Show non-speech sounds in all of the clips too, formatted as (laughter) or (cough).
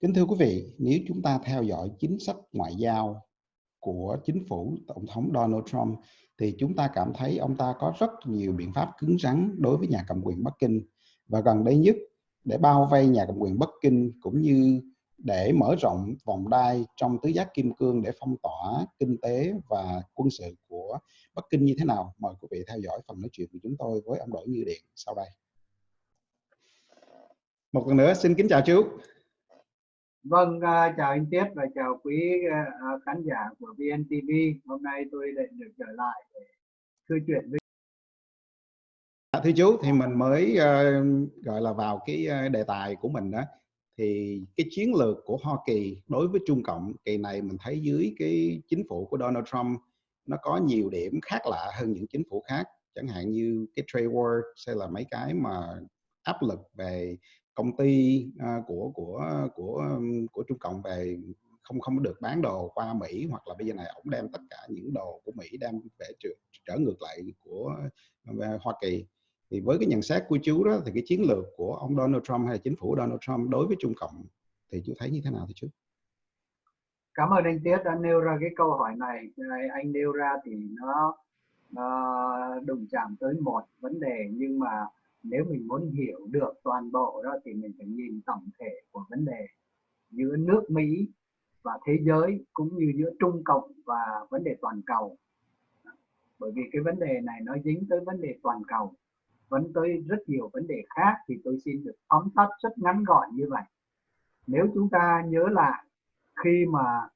Kính thưa quý vị, nếu chúng ta theo dõi chính sách ngoại giao của chính phủ Tổng thống Donald Trump thì chúng ta cảm thấy ông ta có rất nhiều biện pháp cứng rắn đối với nhà cầm quyền Bắc Kinh và gần đây nhất để bao vây nhà cầm quyền Bắc Kinh cũng như để mở rộng vòng đai trong tứ giác kim cương để phong tỏa kinh tế và quân sự của Bắc Kinh như thế nào. Mời quý vị theo dõi phần nói chuyện của chúng tôi với ông Đỗ Như Điện sau đây. Một lần nữa xin kính chào chú. Vâng, uh, chào anh Tiết và chào quý uh, khán giả của VNTV. Hôm nay tôi lại được trở lại để thư chuyện với à, thưa chú thì mình mới uh, gọi là vào cái đề tài của mình đó thì cái chiến lược của Hoa Kỳ đối với Trung Cộng kỳ này mình thấy dưới cái chính phủ của Donald Trump nó có nhiều điểm khác lạ hơn những chính phủ khác chẳng hạn như cái trade war hay là mấy cái mà áp lực về công ty uh, của của của của Trung Cộng về không không được bán đồ qua Mỹ hoặc là bây giờ này ông đem tất cả những đồ của Mỹ đem về trở, trở ngược lại của uh, Hoa Kỳ thì với cái nhận xét của chú đó thì cái chiến lược của ông Donald Trump hay là chính phủ Donald Trump đối với Trung Cộng thì chú thấy như thế nào thì chú? Cảm ơn anh Tiết đã nêu ra cái câu hỏi này. Anh nêu ra thì nó, nó đụng chạm tới một vấn đề nhưng mà nếu mình muốn hiểu được toàn bộ đó thì mình phải nhìn tổng thể của vấn đề giữa nước Mỹ và thế giới cũng như giữa Trung Cộng và vấn đề toàn cầu. Bởi vì cái vấn đề này nó dính tới vấn đề toàn cầu, vẫn tới rất nhiều vấn đề khác thì tôi xin được tóm tắt rất ngắn gọn như vậy. Nếu chúng ta nhớ lại, khi mà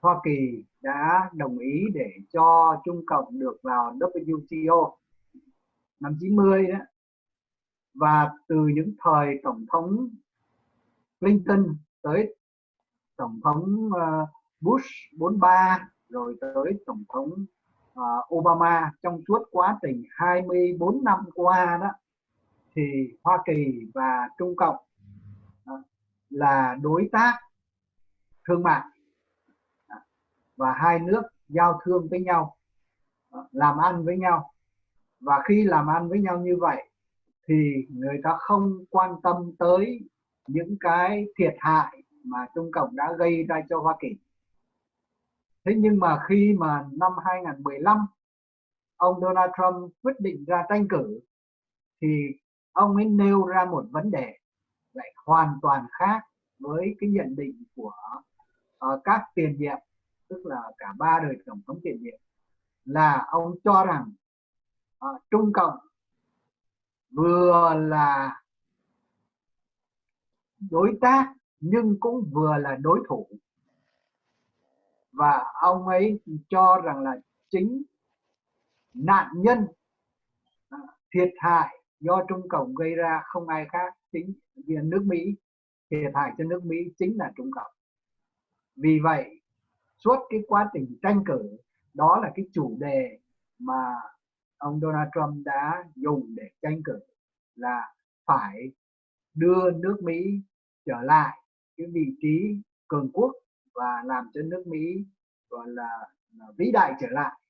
Hoa Kỳ đã đồng ý để cho Trung Cộng được vào WTO năm 90 đó và từ những thời tổng thống Clinton tới tổng thống ờ, Bush 43 rồi tới tổng thống ờ, Obama trong suốt quá trình 24 năm qua đó, thì Hoa Kỳ và Trung Cộng ờ, là đối tác thương mại à, và hai nước giao thương với nhau làm ăn với nhau. Và khi làm ăn với nhau như vậy thì người ta không quan tâm tới những cái thiệt hại mà Trung Cộng đã gây ra cho Hoa Kỳ. Thế nhưng mà khi mà năm 2015 ông Donald Trump quyết định ra tranh cử thì ông ấy nêu ra một vấn đề lại hoàn toàn khác với cái nhận định của uh, các tiền nhiệm tức là cả ba đời tổng thống tiền nhiệm là ông cho rằng uh, Trung Cộng vừa là đối tác, nhưng cũng vừa là đối thủ. Và ông ấy cho rằng là chính nạn nhân à, thiệt hại do Trung Cộng gây ra không ai khác chính viên nước Mỹ. Thiệt hại cho nước Mỹ chính là Trung Cộng. Vì vậy, suốt cái quá trình tranh cử, đó là cái chủ đề mà ông Donald Trump đã dùng để tranh cử là phải đưa nước Mỹ trở lại cái vị trí cường quốc và làm cho nước Mỹ gọi là, là vĩ đại trở lại.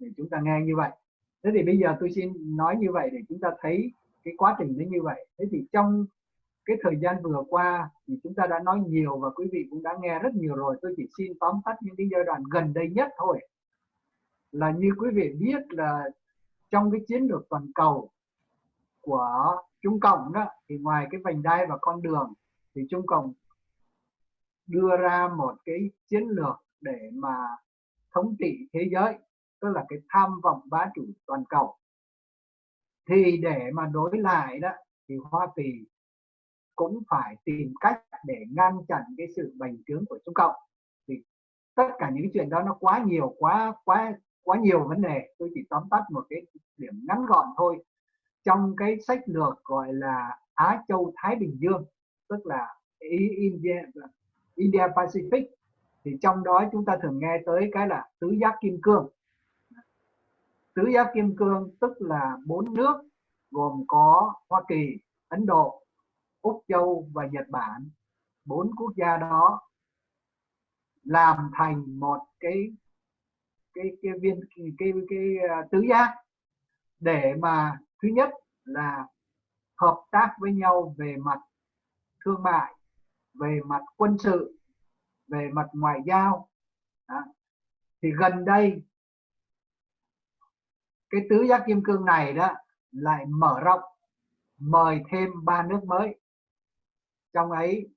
Thì chúng ta nghe như vậy. Thế thì bây giờ tôi xin nói như vậy để chúng ta thấy cái quá trình nó như vậy. Thế thì trong cái thời gian vừa qua thì chúng ta đã nói nhiều và quý vị cũng đã nghe rất nhiều rồi. Tôi chỉ xin tóm tắt những cái giai đoạn gần đây nhất thôi. Là như quý vị biết là trong cái chiến lược toàn cầu của Trung Cộng đó, thì ngoài cái vành đai và con đường, thì Trung Cộng đưa ra một cái chiến lược để mà thống trị thế giới, tức là cái tham vọng bá chủ toàn cầu. Thì để mà đối lại đó, thì Hoa Kỳ cũng phải tìm cách để ngăn chặn cái sự bành trướng của Trung Cộng. Thì tất cả những chuyện đó nó quá nhiều, quá quá quá nhiều vấn đề tôi chỉ tóm tắt một cái điểm ngắn gọn thôi. Trong cái sách lược gọi là Á Châu Thái Bình Dương tức là India India Pacific thì trong đó chúng ta thường nghe tới cái là tứ giác kim cương. Tứ giác kim cương tức là bốn nước gồm có Hoa Kỳ, Ấn Độ, Úc Châu và Nhật Bản. Bốn quốc gia đó làm thành một cái cái cái viên cái cái, cái uh, tứ giác để mà thứ nhất là hợp tác với nhau về mặt thương mại về mặt quân sự về mặt ngoại giao đó. thì gần đây cái tứ giác kim cương này đó lại mở rộng mời thêm ba nước mới trong ấy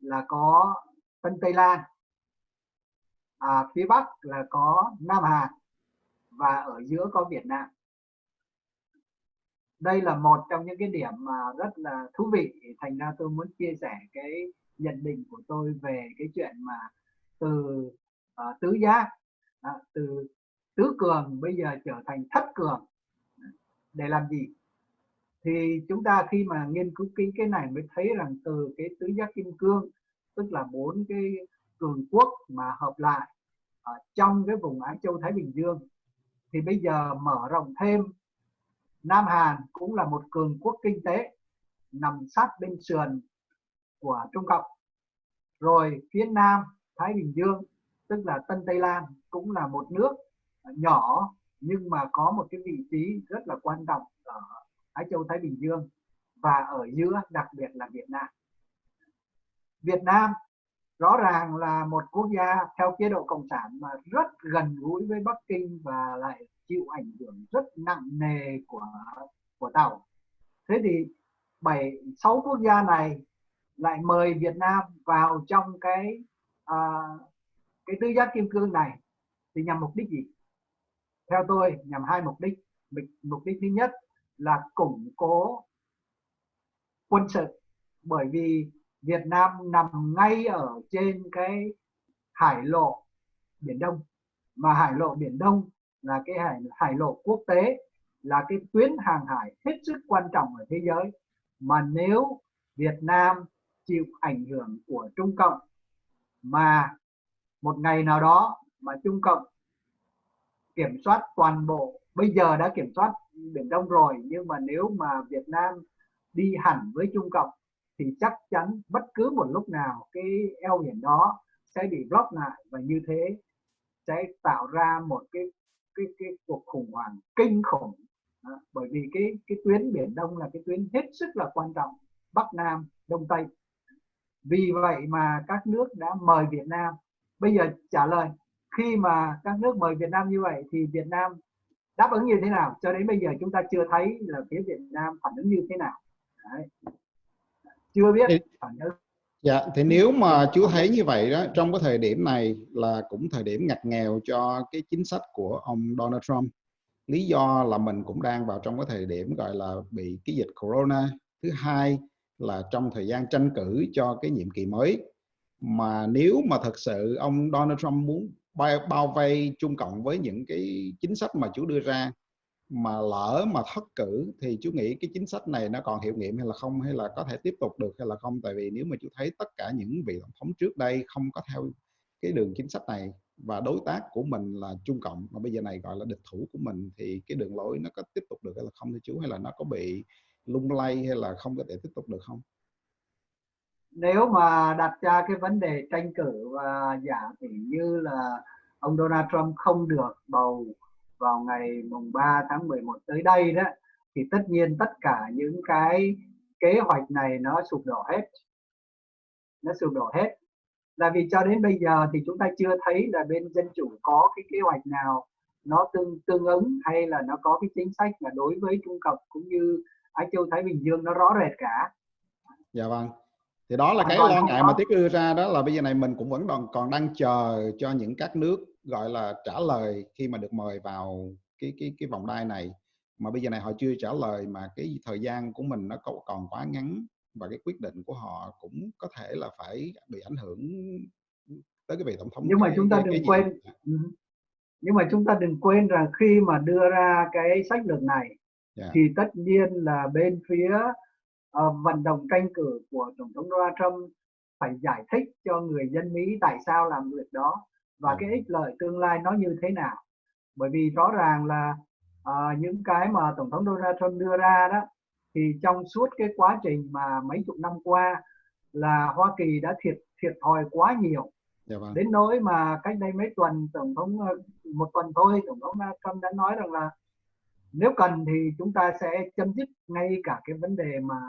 là có Tân Tây Lan à, phía Bắc là có Nam Hàn và ở giữa có Việt Nam. Đây là một trong những cái điểm mà rất là thú vị. Thành ra tôi muốn chia sẻ cái nhận định của tôi về cái chuyện mà từ uh, tứ giác à, từ tứ cường bây giờ trở thành thất cường. Để làm gì? Thì chúng ta khi mà nghiên cứu cái cái này mới thấy rằng từ cái tứ giác kim cương tức là bốn cái cường quốc mà hợp lại ở trong cái vùng Á Châu Thái Bình Dương, thì bây giờ mở rộng thêm, Nam Hàn cũng là một cường quốc kinh tế nằm sát bên sườn của Trung Cộng. Rồi phía Nam Thái Bình Dương, tức là Tân Tây Lan, cũng là một nước nhỏ nhưng mà có một cái vị trí rất là quan trọng ở Á Châu Thái Bình Dương và ở giữa, đặc biệt là Việt Nam. Việt Nam rõ ràng là một quốc gia theo chế độ cộng sản mà rất gần gũi với Bắc Kinh và lại chịu ảnh hưởng rất nặng nề của của tàu. Thế thì bảy sáu quốc gia này lại mời Việt Nam vào trong cái à, cái tứ giác kim cương này thì nhằm mục đích gì? Theo tôi nhằm hai mục đích. Mục đích thứ nhất là củng cố quân sự. Bởi vì Việt Nam nằm ngay ở trên cái hải lộ Biển Đông. Mà hải lộ Biển Đông là cái hải hải lộ quốc tế, là cái tuyến hàng hải hết sức quan trọng ở thế giới. Mà nếu Việt Nam chịu ảnh hưởng của Trung Cộng, mà một ngày nào đó mà Trung Cộng kiểm soát toàn bộ, bây giờ đã kiểm soát Biển Đông rồi, nhưng mà nếu mà Việt Nam đi hẳn với Trung Cộng thì chắc chắn bất cứ một lúc nào cái eo biển đó sẽ bị block lại và như thế sẽ tạo ra một cái cái cái cuộc khủng hoảng kinh khủng đó. bởi vì cái cái tuyến biển đông là cái tuyến hết sức là quan trọng, bắc nam, đông tây vì vậy mà các nước đã mời Việt Nam bây giờ trả lời, khi mà các nước mời Việt Nam như vậy thì Việt Nam đáp ứng như thế nào cho đến bây giờ chúng ta chưa thấy là phía Việt Nam phản ứng như thế nào Đấy chưa biết Dạ, thì nếu mà chú thấy như vậy đó, trong cái thời điểm này là cũng thời điểm ngặt nghèo cho cái chính sách của ông Donald Trump. Lý do là mình cũng đang vào trong cái thời điểm gọi là bị cái dịch corona. Thứ hai là trong thời gian tranh cử cho cái nhiệm kỳ mới. Mà nếu mà thật sự ông Donald Trump muốn bao, bao vây Trung Cộng với những cái chính sách mà chú đưa ra mà lỡ mà thất cử thì chú nghĩ cái chính sách này nó còn hiệu nghiệm hay là không? Hay là có thể tiếp tục được hay là không? Tại vì nếu mà chú thấy tất cả những vị tổng thống trước đây không có theo cái đường chính sách này và đối tác của mình là Trung Cộng mà bây giờ này gọi là địch thủ của mình thì cái đường lối nó có tiếp tục được hay là không thưa chú? Hay là nó có bị lung lay hay là không có thể tiếp tục được không? Nếu mà đặt ra cái vấn đề tranh cử và giả thì như là ông Donald Trump không được bầu vào ngày mùng 3 tháng 11 tới đây đó, thì tất nhiên tất cả những cái kế hoạch này nó sụp đổ hết nó sụp đổ hết là vì cho đến bây giờ thì chúng ta chưa thấy là bên dân chủ có cái kế hoạch nào nó tương tương ứng hay là nó có cái chính sách mà đối với Trung Cộng cũng như Á Châu Thái Bình Dương nó rõ rệt cả. Dạ vâng. Thì đó là cái lo ngại mà Tiết đưa ra đó là bây giờ này mình cũng vẫn còn còn đang chờ cho những các nước gọi là trả lời khi mà được mời vào cái cái cái vòng đai này mà bây giờ này họ chưa trả lời mà cái thời gian của mình nó còn quá ngắn và cái quyết định của họ cũng có thể là phải bị ảnh hưởng tới cái vị tổng thống nhưng mà chúng ta đừng quên ừ. nhưng mà chúng ta đừng quên rằng khi mà đưa ra cái sách lược này yeah. Dạ. thì tất nhiên là bên phía uh, vận động tranh cử của tổng thống Donald Trump phải giải thích cho người dân Mỹ tại sao làm việc đó và cái ích lợi tương lai nó như thế nào. Bởi vì rõ ràng là uh, những cái mà tổng thống Donald Trump đưa ra đó thì trong suốt cái quá trình mà mấy chục năm qua là Hoa Kỳ đã thiệt thiệt thòi quá nhiều. Dạ vâng. đến nỗi mà cách đây mấy tuần tổng thống ờ, một tuần thôi tổng thống Trump đã nói rằng là nếu cần thì chúng ta sẽ chấm dứt ngay cả cái vấn đề mà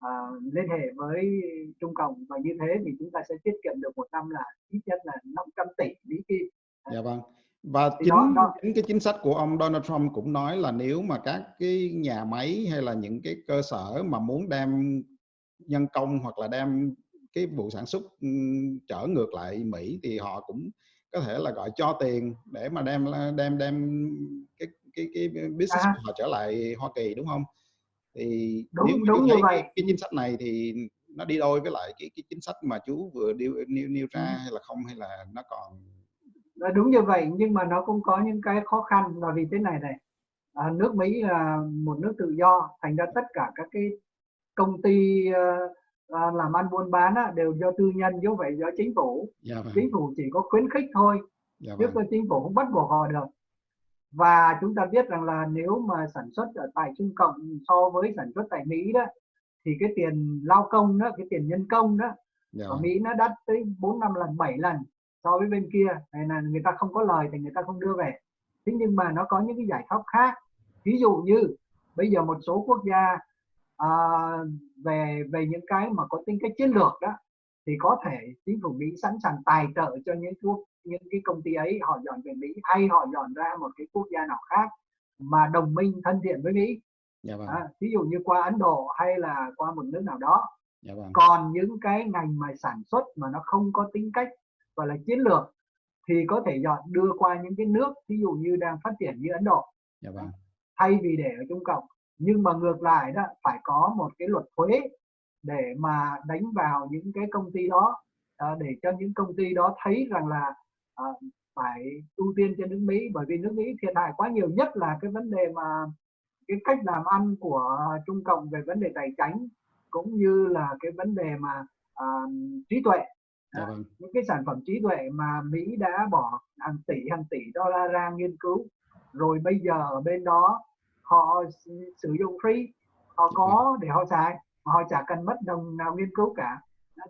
à, liên hệ với Trung Cộng và như thế thì chúng ta sẽ tiết kiệm được một năm là ít nhất là 500 tỷ Mỹ Kim. Dạ vâng. Và chính, đó, đó. chính cái chính sách của ông Donald Trump cũng nói là nếu mà các cái nhà máy hay là những cái cơ sở mà muốn đem nhân công hoặc là đem cái vụ sản xuất trở ngược lại Mỹ thì họ cũng có thể là gọi cho tiền để mà đem đem đem cái cái cái business à. của họ trở lại Hoa Kỳ đúng không? Thì đúng, nếu đúng như vậy. Cái, cái chính sách này thì nó đi đôi với lại cái cái chính sách mà chú vừa nêu nêu, nêu ra hay là không hay là nó còn đúng như vậy nhưng mà nó cũng có những cái khó khăn là vì thế này này à, nước Mỹ là một nước tự do thành ra tất cả các cái công ty uh, làm ăn buôn bán á, đều do tư nhân chứ phải do chính phủ dạ vâng. chính phủ chỉ có khuyến khích thôi dạ chứ vâng. chính phủ không bắt buộc họ được và chúng ta biết rằng là nếu mà sản xuất ở tại Trung Cộng so với sản xuất tại Mỹ đó thì cái tiền lao công đó cái tiền nhân công đó dạ. ở. Mỹ nó đắt tới 4 năm lần 7 lần so với bên kia này là người ta không có lời thì người ta không đưa về thế nhưng mà nó có những cái giải pháp khác ví dụ như bây giờ một số quốc gia à, về về những cái mà có tính cách chiến lược đó thì có thể chính phủ Mỹ sẵn sàng tài trợ cho những quốc những cái công ty ấy họ dọn về Mỹ hay họ dọn ra một cái quốc gia nào khác mà đồng minh thân thiện với Mỹ dạ vâng. à, ví dụ như qua Ấn Độ hay là qua một nước nào đó dạ vâng. còn những cái ngành mà sản xuất mà nó không có tính cách gọi là chiến lược thì có thể dọn đưa qua những cái nước ví dụ như đang phát triển như Ấn Độ dạ vâng. thay vì để ở Trung Cộng nhưng mà ngược lại đó phải có một cái luật thuế để mà đánh vào những cái công ty đó à, để cho những công ty đó thấy rằng là à, phải ưu tiên cho nước Mỹ bởi vì nước Mỹ thiệt hại quá nhiều nhất là cái vấn đề mà cái cách làm ăn của Trung Cộng về vấn đề tài chính cũng như là cái vấn đề mà à, trí tuệ vâng. những cái sản phẩm trí tuệ mà Mỹ đã bỏ hàng tỷ hàng tỷ đô la ra nghiên cứu rồi bây giờ ở bên đó họ sử dụng free họ dạ có vâng. để họ xài mà họ chả cần mất đồng nào nghiên cứu cả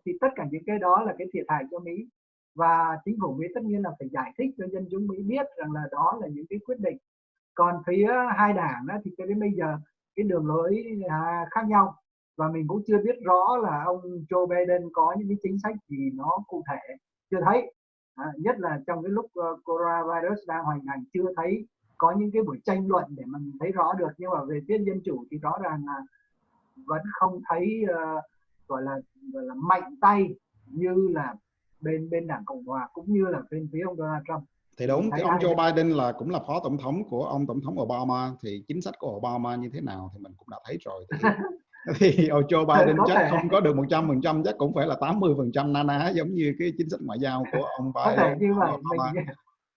thì tất cả những cái đó là cái thiệt hại cho Mỹ và chính phủ Mỹ tất nhiên là phải giải thích cho dân chúng Mỹ biết rằng là đó là những cái quyết định. Còn phía hai đảng đó thì cho đến bây giờ cái đường lối à, khác nhau. Và mình cũng chưa biết rõ là ông Joe Biden có những cái chính sách gì nó cụ thể. Chưa thấy. À, nhất là trong cái lúc uh, coronavirus đang hoành hành chưa thấy có những cái buổi tranh luận để mình thấy rõ được. Nhưng mà về phía dân chủ thì rõ ràng là vẫn không thấy uh, gọi là gọi là mạnh tay như là bên bên đảng cộng hòa cũng như là bên phía ông Donald Trump. Thì đúng cái ông Joe Biden là cũng là phó tổng thống của ông tổng thống Obama. Thì chính sách của Obama như thế nào thì mình cũng đã thấy rồi. Thì (laughs) thì Joe Biden chắc thể. không có được 100 phần trăm chắc cũng phải là 80 phần trăm na ná giống như cái chính sách ngoại giao của ông Biden. có thể như vậy mình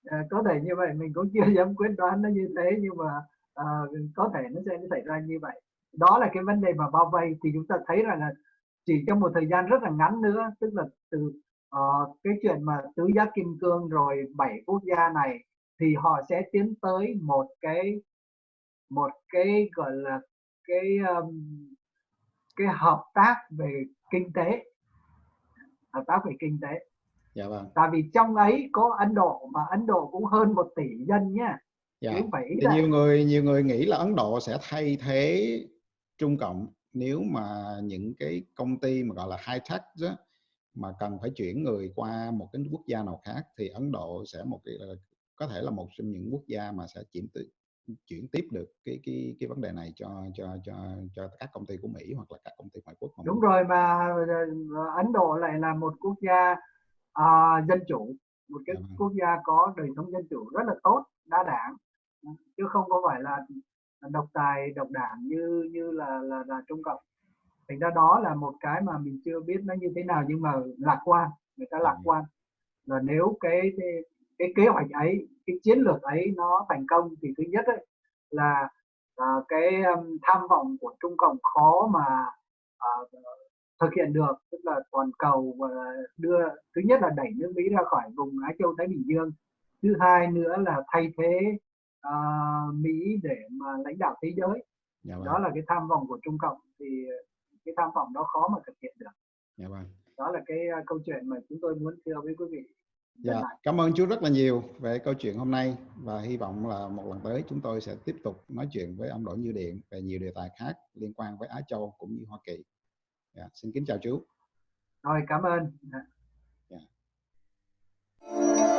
à, có thể như vậy mình cũng chưa dám quyết đoán nó như thế nhưng mà uh, có thể nó sẽ xảy ra như vậy. Đó là cái vấn đề mà bao vây thì chúng ta thấy rằng là chỉ trong một thời gian rất là ngắn nữa tức là từ uh, cái chuyện mà tứ giác kim cương rồi bảy quốc gia này thì họ sẽ tiến tới một cái một cái gọi là cái um, cái hợp tác về kinh tế. Hợp tác về kinh tế. Dạ vâng. Tại vì trong ấy có Ấn Độ mà Ấn Độ cũng hơn một tỷ dân nhá. Dạ. thì nhiều người nhiều người nghĩ là Ấn Độ sẽ thay thế Trung Cộng nếu mà những cái công ty mà gọi là high tech đó, mà cần phải chuyển người qua một cái quốc gia nào khác thì Ấn Độ sẽ một cái có thể là một trong những quốc gia mà sẽ chuyển chuyển tiếp được cái cái cái vấn đề này cho cho cho cho các công ty của Mỹ hoặc là các công ty ngoại quốc mà đúng rồi mà ờ, Ấn Độ lại là một quốc gia uh, dân chủ một cái à. quốc gia có đời sống dân chủ rất là tốt đa đảng chứ không có phải là độc tài độc đảng như như là là, là Trung Cộng thành ra đó là một cái mà mình chưa biết nó như thế nào nhưng mà lạc quan người ta lạc quan. Và nếu cái, cái cái kế hoạch ấy cái chiến lược ấy nó thành công thì thứ nhất ấy, là uh, cái um, tham vọng của Trung Cộng khó mà uh, thực hiện được tức là toàn cầu và đưa thứ nhất là đẩy nước Mỹ ra khỏi vùng Á Châu Thái Bình Dương thứ hai nữa là thay thế uh, Mỹ để mà lãnh đạo thế giới. Dạ vâng. đó là cái tham vọng của Trung Cộng. Thì cái tham vọng đó khó mà thực hiện được dạ vâng. đó là cái à, câu chuyện mà chúng tôi muốn thưa với quý vị dạ. Cảm ơn chú rất là nhiều về câu chuyện hôm nay và hy vọng là một lần tới chúng tôi sẽ tiếp tục nói chuyện với ông Đỗ Như Điện về nhiều đề tài khác liên quan với Á Châu cũng như Hoa Kỳ dạ. xin kính chào chú rồi cảm ơn dạ. Yeah.